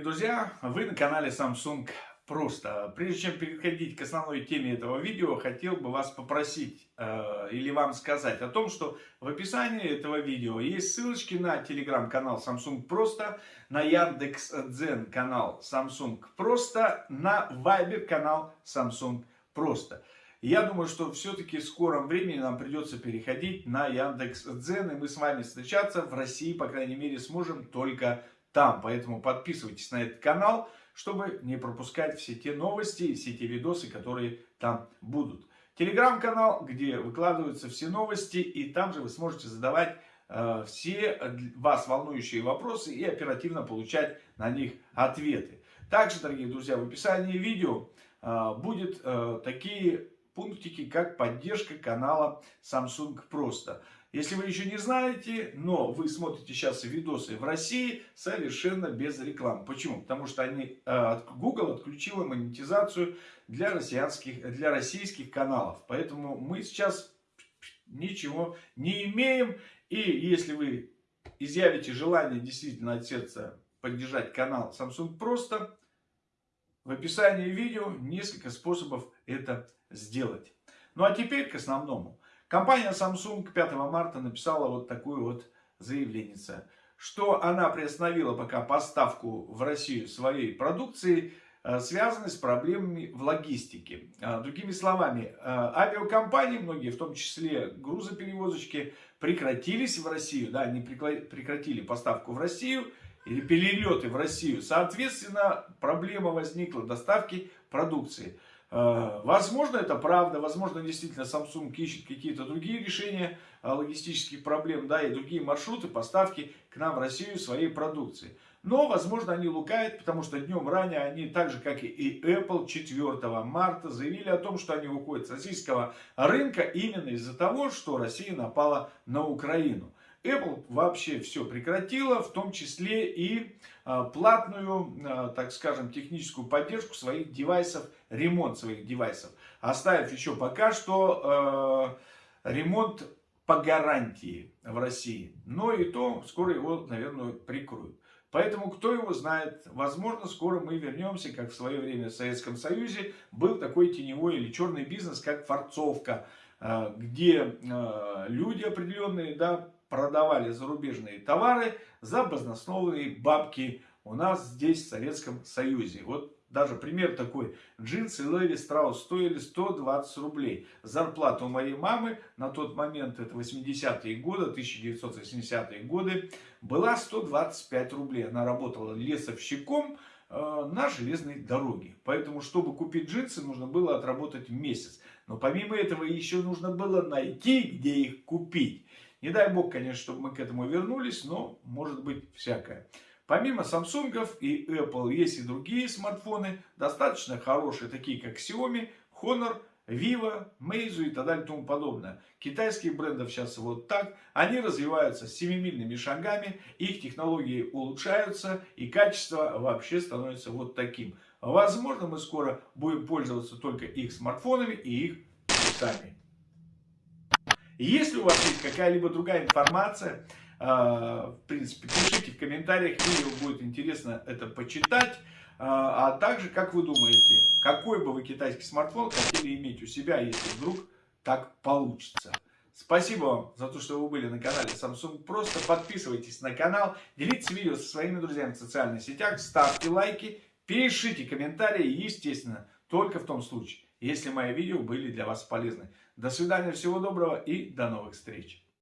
друзья! Вы на канале Samsung Просто. Прежде чем переходить к основной теме этого видео, хотел бы вас попросить э, или вам сказать о том, что в описании этого видео есть ссылочки на телеграм-канал Samsung Просто, на Яндекс.Дзен канал Samsung Просто, на Viber канал Samsung Просто. Я думаю, что все-таки в скором времени нам придется переходить на Яндекс.Дзен, и мы с вами встречаться в России, по крайней мере, сможем только там. Поэтому подписывайтесь на этот канал, чтобы не пропускать все те новости, все те видосы, которые там будут. Телеграм-канал, где выкладываются все новости, и там же вы сможете задавать э, все вас волнующие вопросы и оперативно получать на них ответы. Также, дорогие друзья, в описании видео э, будут э, такие пунктики, как поддержка канала Samsung Просто. Если вы еще не знаете, но вы смотрите сейчас видосы в России совершенно без рекламы. Почему? Потому что они, э, Google отключила монетизацию для, россиянских, для российских каналов. Поэтому мы сейчас ничего не имеем. И если вы изъявите желание действительно от сердца поддержать канал Samsung Просто, в описании видео несколько способов это сделать. Ну а теперь к основному. Компания Samsung 5 марта написала вот такую вот заявление, что она приостановила пока поставку в Россию своей продукции, э, связанной с проблемами в логистике. Э, другими словами, э, авиакомпании, многие, в том числе грузоперевозочки, прекратились в Россию, да, они прекратили поставку в Россию или перелеты в Россию. Соответственно, проблема возникла доставки продукции. Э, возможно, это правда, возможно, действительно Samsung ищет какие-то другие решения э, логистических проблем, да, и другие маршруты поставки к нам в Россию своей продукции. Но, возможно, они лукают, потому что днем ранее они, так же как и Apple, 4 марта заявили о том, что они уходят с российского рынка именно из-за того, что Россия напала на Украину. Apple вообще все прекратила, в том числе и а, платную, а, так скажем, техническую поддержку своих девайсов, ремонт своих девайсов. Оставив еще пока что э, ремонт по гарантии в России. Но и то скоро его, наверное, прикроют. Поэтому, кто его знает, возможно, скоро мы вернемся, как в свое время в Советском Союзе был такой теневой или черный бизнес, как форцовка, где люди определенные, да, продавали зарубежные товары за баснословные бабки у нас здесь в Советском Союзе. Вот даже пример такой. Джинсы Леви Страус стоили 120 рублей. Зарплата у моей мамы на тот момент, это 80-е годы, 1980-е годы, была 125 рублей. Она работала лесовщиком э, на железной дороге. Поэтому, чтобы купить джинсы, нужно было отработать месяц. Но помимо этого еще нужно было найти, где их купить. Не дай бог, конечно, чтобы мы к этому вернулись, но может быть всякое. Помимо Samsung и Apple есть и другие смартфоны, достаточно хорошие, такие как Xiaomi, Honor, Vivo, Meizu и так далее и тому подобное. Китайских брендов сейчас вот так. Они развиваются семимильными шагами, их технологии улучшаются и качество вообще становится вот таким. Возможно, мы скоро будем пользоваться только их смартфонами и их часами. Если у вас есть какая-либо другая информация, а, в принципе, пишите в комментариях, видео будет интересно это почитать. А, а также, как вы думаете, какой бы вы китайский смартфон хотели иметь у себя, если вдруг так получится? Спасибо вам за то, что вы были на канале Samsung. Просто подписывайтесь на канал, делитесь видео со своими друзьями в социальных сетях, ставьте лайки, пишите комментарии, естественно, только в том случае, если мои видео были для вас полезны. До свидания, всего доброго и до новых встреч.